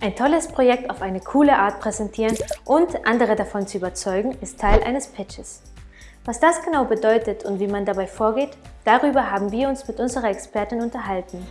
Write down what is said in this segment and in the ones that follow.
Ein tolles Projekt auf eine coole Art präsentieren und andere davon zu überzeugen, ist Teil eines Pitches. Was das genau bedeutet und wie man dabei vorgeht, darüber haben wir uns mit unserer Expertin unterhalten.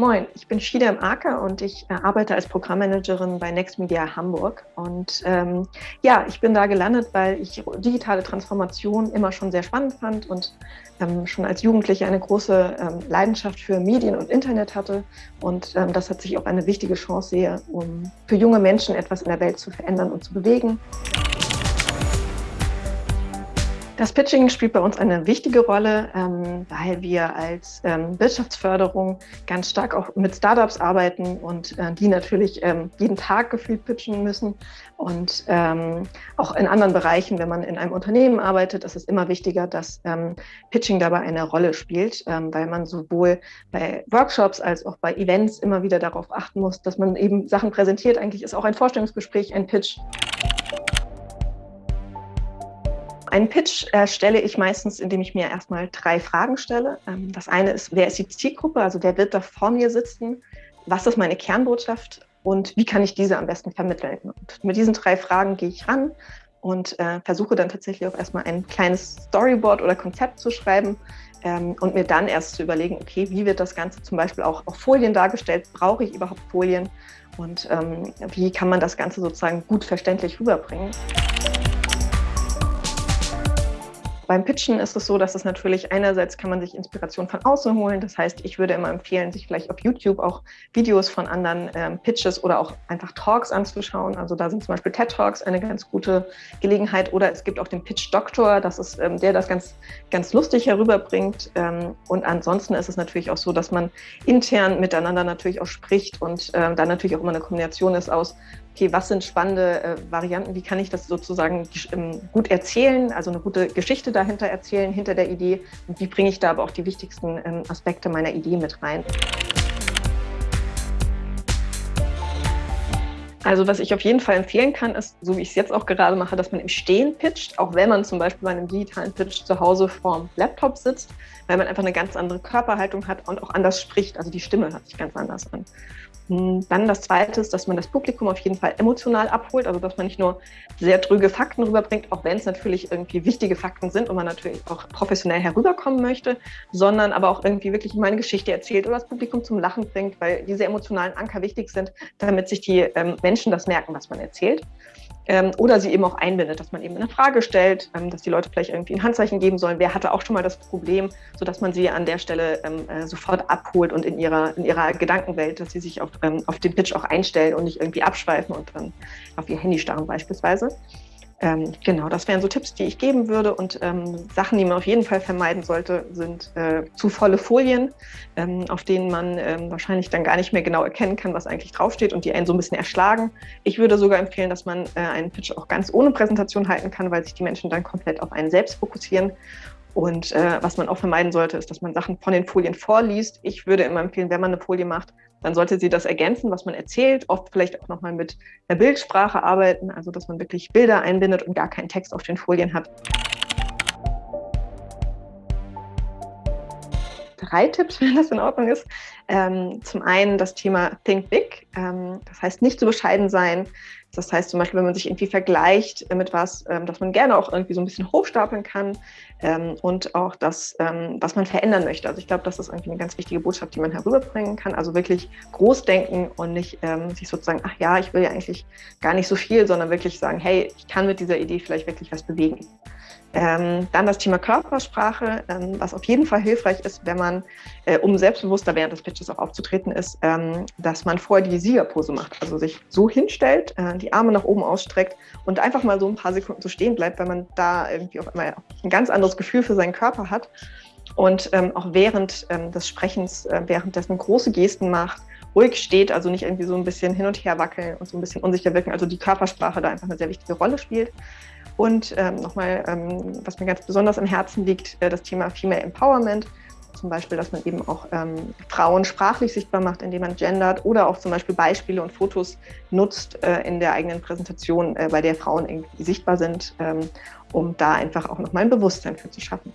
Moin, ich bin Shida im Aker und ich äh, arbeite als Programmmanagerin bei Next Media Hamburg. Und ähm, ja, ich bin da gelandet, weil ich digitale Transformation immer schon sehr spannend fand und ähm, schon als Jugendliche eine große ähm, Leidenschaft für Medien und Internet hatte. Und ähm, das hat sich auch eine wichtige Chance sehe, um für junge Menschen etwas in der Welt zu verändern und zu bewegen. Das Pitching spielt bei uns eine wichtige Rolle, ähm, weil wir als ähm, Wirtschaftsförderung ganz stark auch mit Startups arbeiten und äh, die natürlich ähm, jeden Tag gefühlt pitchen müssen. Und ähm, auch in anderen Bereichen, wenn man in einem Unternehmen arbeitet, ist es immer wichtiger, dass ähm, Pitching dabei eine Rolle spielt, ähm, weil man sowohl bei Workshops als auch bei Events immer wieder darauf achten muss, dass man eben Sachen präsentiert. Eigentlich ist auch ein Vorstellungsgespräch ein Pitch. Einen Pitch erstelle ich meistens, indem ich mir erstmal drei Fragen stelle. Ähm, das eine ist, wer ist die Zielgruppe, also wer wird da vor mir sitzen? Was ist meine Kernbotschaft und wie kann ich diese am besten vermitteln? Und mit diesen drei Fragen gehe ich ran und äh, versuche dann tatsächlich auch erstmal ein kleines Storyboard oder Konzept zu schreiben ähm, und mir dann erst zu überlegen, okay, wie wird das Ganze zum Beispiel auch auf Folien dargestellt? Brauche ich überhaupt Folien? Und ähm, wie kann man das Ganze sozusagen gut verständlich rüberbringen? Beim Pitchen ist es so, dass es natürlich einerseits kann man sich Inspiration von außen holen. Das heißt, ich würde immer empfehlen, sich vielleicht auf YouTube auch Videos von anderen ähm, Pitches oder auch einfach Talks anzuschauen. Also da sind zum Beispiel TED Talks eine ganz gute Gelegenheit. Oder es gibt auch den Pitch Doktor, das ist ähm, der das ganz, ganz lustig herüberbringt. Ähm, und ansonsten ist es natürlich auch so, dass man intern miteinander natürlich auch spricht und ähm, dann natürlich auch immer eine Kombination ist aus okay, was sind spannende äh, Varianten, wie kann ich das sozusagen ähm, gut erzählen, also eine gute Geschichte dahinter erzählen, hinter der Idee und wie bringe ich da aber auch die wichtigsten ähm, Aspekte meiner Idee mit rein. Also was ich auf jeden Fall empfehlen kann, ist, so wie ich es jetzt auch gerade mache, dass man im Stehen pitcht, auch wenn man zum Beispiel bei einem digitalen Pitch zu Hause vorm Laptop sitzt, weil man einfach eine ganz andere Körperhaltung hat und auch anders spricht. Also die Stimme hört sich ganz anders an. Hm, dann das Zweite ist, dass man das Publikum auf jeden Fall emotional abholt, also dass man nicht nur sehr trüge Fakten rüberbringt, auch wenn es natürlich irgendwie wichtige Fakten sind und man natürlich auch professionell herüberkommen möchte, sondern aber auch irgendwie wirklich meine Geschichte erzählt oder das Publikum zum Lachen bringt, weil diese emotionalen Anker wichtig sind, damit sich die ähm, Menschen das merken, was man erzählt ähm, oder sie eben auch einbindet, dass man eben eine Frage stellt, ähm, dass die Leute vielleicht irgendwie ein Handzeichen geben sollen, wer hatte auch schon mal das Problem, sodass man sie an der Stelle ähm, äh, sofort abholt und in ihrer, in ihrer Gedankenwelt, dass sie sich auf, ähm, auf den Pitch auch einstellen und nicht irgendwie abschweifen und dann auf ihr Handy starren beispielsweise. Ähm, genau, das wären so Tipps, die ich geben würde. Und ähm, Sachen, die man auf jeden Fall vermeiden sollte, sind äh, zu volle Folien, ähm, auf denen man ähm, wahrscheinlich dann gar nicht mehr genau erkennen kann, was eigentlich draufsteht und die einen so ein bisschen erschlagen. Ich würde sogar empfehlen, dass man äh, einen Pitch auch ganz ohne Präsentation halten kann, weil sich die Menschen dann komplett auf einen selbst fokussieren. Und äh, was man auch vermeiden sollte, ist, dass man Sachen von den Folien vorliest. Ich würde immer empfehlen, wenn man eine Folie macht, dann sollte sie das ergänzen, was man erzählt, oft vielleicht auch nochmal mit der Bildsprache arbeiten, also dass man wirklich Bilder einbindet und gar keinen Text auf den Folien hat. Drei Tipps, wenn das in Ordnung ist. Ähm, zum einen das Thema Think Big, ähm, das heißt nicht zu bescheiden sein, das heißt zum Beispiel, wenn man sich irgendwie vergleicht mit was, ähm, dass man gerne auch irgendwie so ein bisschen hochstapeln kann ähm, und auch das, ähm, was man verändern möchte. Also ich glaube, das ist irgendwie eine ganz wichtige Botschaft, die man herüberbringen kann. Also wirklich groß denken und nicht sich sozusagen, ach ja, ich will ja eigentlich gar nicht so viel, sondern wirklich sagen, hey, ich kann mit dieser Idee vielleicht wirklich was bewegen. Ähm, dann das Thema Körpersprache, ähm, was auf jeden Fall hilfreich ist, wenn man, äh, um selbstbewusster während des Pitches auch aufzutreten ist, ähm, dass man vorher die Siegerpose macht. Also sich so hinstellt, äh, die Arme nach oben ausstreckt und einfach mal so ein paar Sekunden so stehen bleibt, weil man da irgendwie auf einmal ein ganz anderes Gefühl für seinen Körper hat. Und ähm, auch während ähm, des Sprechens, äh, währenddessen große Gesten macht, ruhig steht, also nicht irgendwie so ein bisschen hin und her wackeln und so ein bisschen unsicher wirken. Also die Körpersprache da einfach eine sehr wichtige Rolle spielt. Und ähm, nochmal, ähm, was mir ganz besonders am Herzen liegt, äh, das Thema Female Empowerment. zum Beispiel, dass man eben auch ähm, Frauen sprachlich sichtbar macht, indem man gendert oder auch zum Beispiel Beispiele und Fotos nutzt äh, in der eigenen Präsentation, äh, bei der Frauen irgendwie sichtbar sind, ähm, um da einfach auch nochmal ein Bewusstsein für zu schaffen.